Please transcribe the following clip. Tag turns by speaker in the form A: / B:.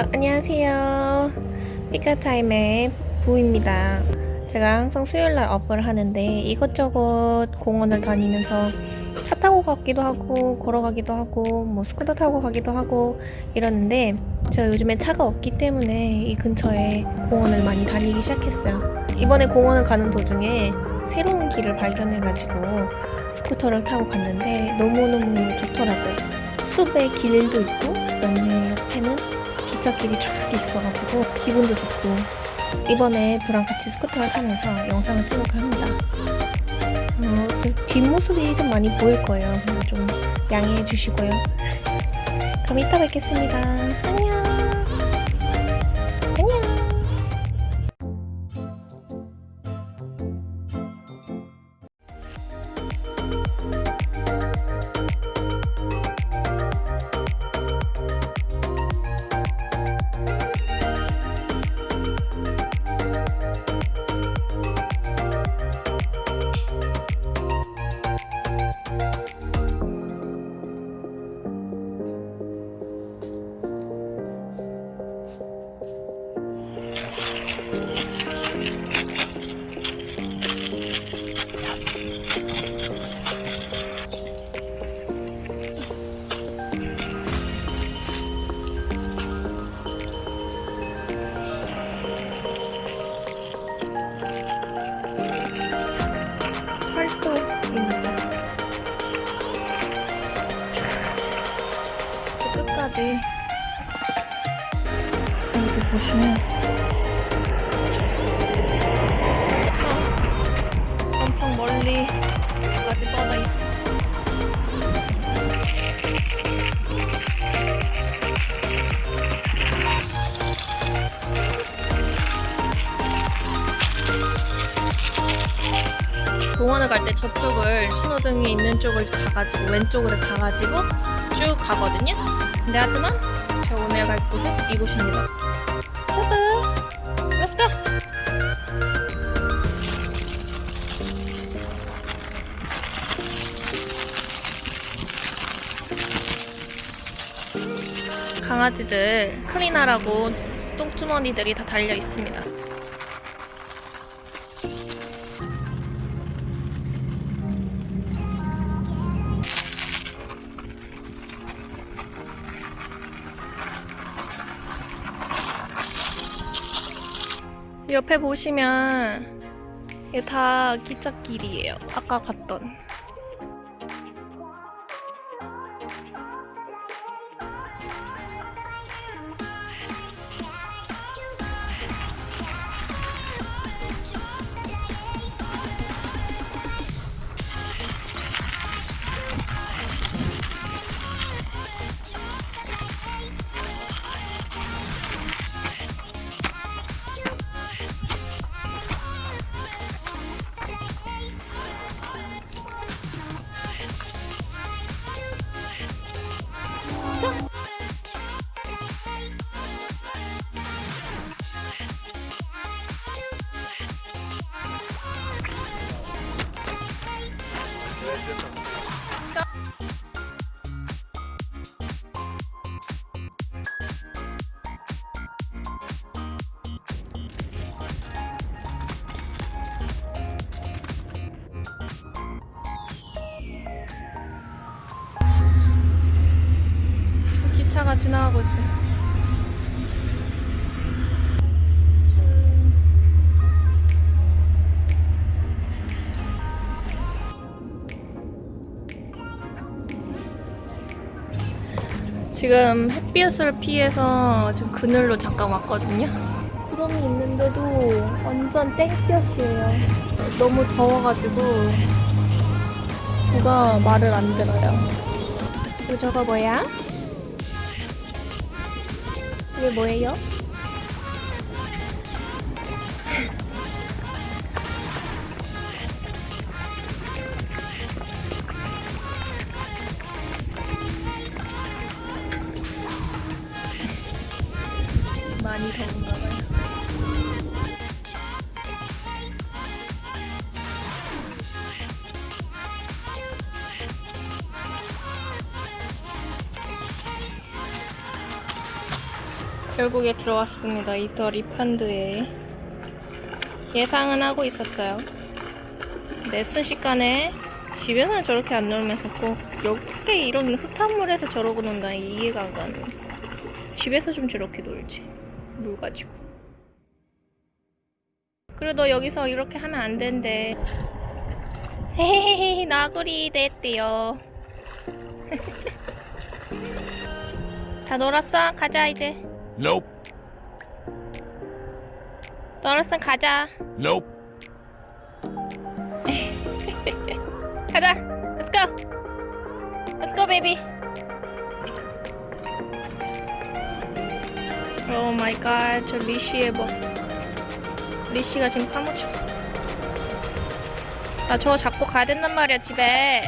A: 안녕하세요. 피카타임의 부입니다. 제가 항상 수요일날 up을 하는데 이것저것 공원을 다니면서 차 타고 가기도 하고 걸어가기도 하고 뭐 스쿠터 타고 가기도 하고 이러는데 제가 요즘에 차가 없기 때문에 이 근처에 공원을 많이 다니기 시작했어요. 이번에 공원을 가는 도중에 새로운 길을 발견해가지고 스쿠터를 타고 갔는데 너무너무 좋더라고요. 숲에 길도 있고 그다음에 옆에는 기차길이 쫙 있어가지고 기분도 좋고 이번에 부랑 같이 스쿠터를 타면서 영상을 찍을까 합니다. 어, 그 뒷모습이 좀 많이 보일 거예요. 좀 양해해 주시고요. 그럼 이따 뵙겠습니다. 안녕. 저 끝까지 여기 보시면 엄청, 엄청 멀리 까지 뻗어 있고 공원을 갈 때 저쪽을 신호등이 있는 쪽을 가가지고 왼쪽으로 가가지고 쭉 가거든요. 근데 하지만 제가 오늘 갈 곳은 이곳입니다. 후후, Let's go. 강아지들 클리나라고 똥주머니들이 다 달려 있습니다. 옆에 보시면 이게 다 기찻길이에요. 아까 갔던. 기차가 지나가고 있어요. 지금 햇빛을 피해서 지금 그늘로 잠깐 왔거든요. 구름이 있는데도 완전 땡볕이에요. 너무 더워가지고 누가 말을 안 들어요. 그리고 저거 뭐야? 이게 뭐예요? 결국에 들어왔습니다. 이더 리펀드에 예상은 하고 있었어요. 내 순식간에 집에서는 저렇게 안 놀면서 꼭 어떻게 이런 흙탕물에서 저러고 논다 이해가 안 가는. 집에서 좀 저렇게 놀지. 물 가지고. 그리고 너 여기서 이렇게 하면 안 된대. 헤헤헤헤 나구리 됐대요. 다 놀았어? 가자 이제.
B: Nope.
A: 놀았으면 가자.
B: Nope.
A: 가자. Let's go. Let's go, baby. 오 마이 갓. 저 리시의 뭐 리시가 지금 파묻혔어. 나 저거 잡고 가야 된단 말이야, 집에.